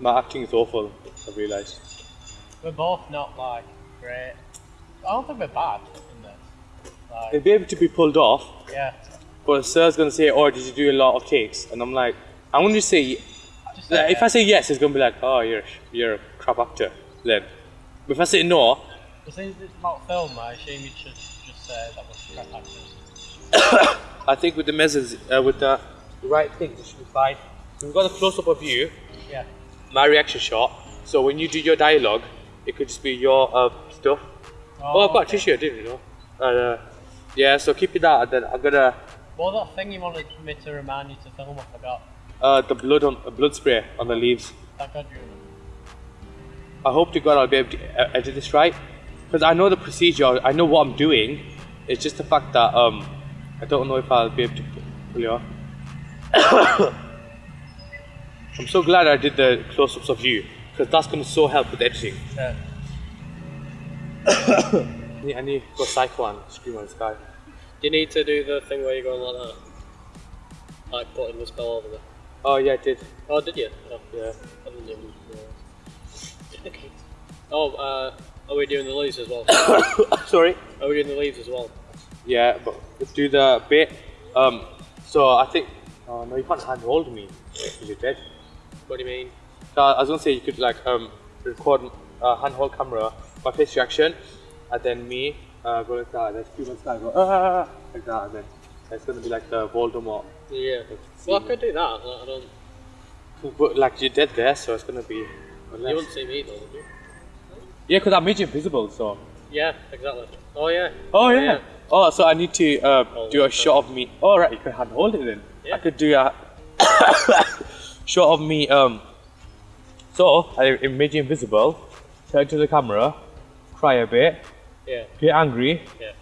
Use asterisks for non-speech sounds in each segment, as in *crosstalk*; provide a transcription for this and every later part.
My acting is awful. I realised. We're both not like great. I don't think we're bad in this. Like, They'd be able to be pulled off, yeah. but sir's gonna say, "Oh, did you do a lot of takes?" And I'm like, I'm gonna say, Just like, if I say yes, it's gonna be like, "Oh, you're you're a crap actor." Then, but if I say no, But since it's about film, I assume you should just say that was crap actors. *coughs* I think with the measures, uh, with the right things, it should be fine. So we've got a close up of you, Yeah. My reaction shot. So when you do your dialogue, it could just be your uh, stuff. Oh, I've got a okay. tissue, I didn't you know. Uh, yeah, so keep it that, and then I'm gonna What was that thing you wanted me to remind you to film? I forgot. uh, the blood on uh, blood spray on the leaves. God you. I hope to God I'll be able to uh, edit this right, because I know the procedure. I know what I'm doing. It's just the fact that um, I don't know if I'll be able to pull it off. *coughs* *coughs* I'm so glad I did the close-ups of you, because that's gonna so help with editing. Yeah. I need, I need to go psycho and scream on the sky. Do you need to do the thing where you're going like that? Like putting the spell over there. Oh yeah, I did. Oh, did you? Oh, Yeah. I didn't even realize. oh, uh, are we doing the leaves as well? *coughs* Sorry. Are we doing the leaves as well? Yeah, but let's do the bit. Um, so I think. Oh no, you can't handhold me you're dead. What do you mean? So I was gonna say you could like um record uh, handhold camera, my face reaction, and then me uh, go like that, and then scream on sky, go ah like that, and then it's gonna be like the Voldemort. Yeah. Well, I could do that. like, I don't. But like you're dead there, so it's gonna be. You Unless... wouldn't see me though, would you? Yeah, because I made you invisible, so. Yeah, exactly. Oh yeah. Oh yeah. Oh, so I need to uh, Oh, do a okay. shot of me. Oh right, you can handhold it then. Yeah. I could do a *coughs* *coughs* *coughs* shot of me. Um. So I I made you invisible. Turn to the camera, cry a bit, Yeah. get angry, Yeah.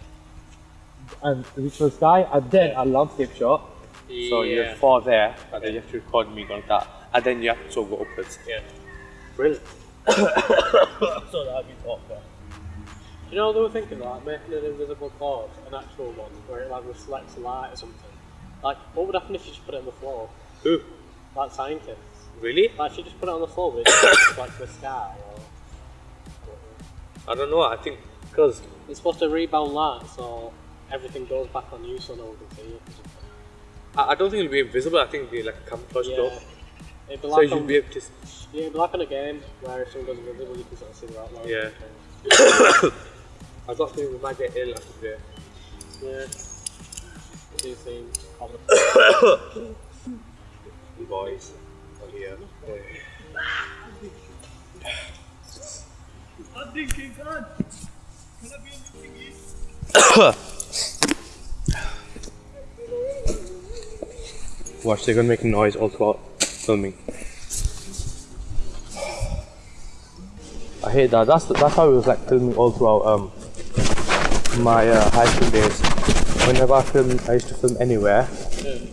and reach for the sky, and then a landscape shot. So you're far there, and then you have to record me going like that, and then you have to go upwards. Yeah. Brilliant. *coughs* So that'd be awkward. You know, they were thinking like making an invisible cord, an actual one, where it like reflects light or something. Like, what would happen if you just put it on the floor? Who? Scientists. Really? Like, if you just put it on the floor with *coughs* like the sky, or I don't know. I think because it's supposed to rebound light, so everything goes back on you, so no one can see it. I, I don't think it'll be invisible. I think it'll be like a camouflage Yeah. It'd be So like you'll be able to. yeah, it'd be like on a game where if someone goes invisible, you can sort of see their outline. Yeah. *coughs* I got feeling we might get ill after today. Yeah. Two things. *coughs* Boys. Yeah. *coughs* Watch, they're gonna make a noise all throughout filming. I hate that. That's that's how it was like filming all throughout um my uh, high school days. Whenever I film, I used to film anywhere.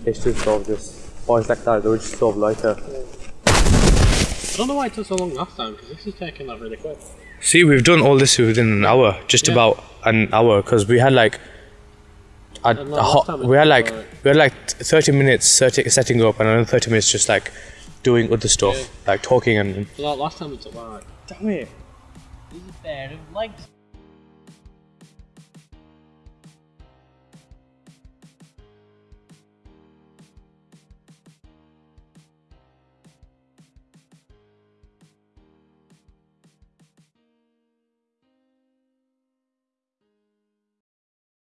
It's just sort of just always like that. They were just sort of like a. I don't know why it took so long last time, because this is taking that really quick. See, we've done all this within an hour, just Yeah. about an hour, because we had like. A, a hot, we had like like- we had like thirty minutes setting, setting up and another thirty minutes just like doing other stuff Yeah. like talking and So like last time it took like damn it He's a pair of legs.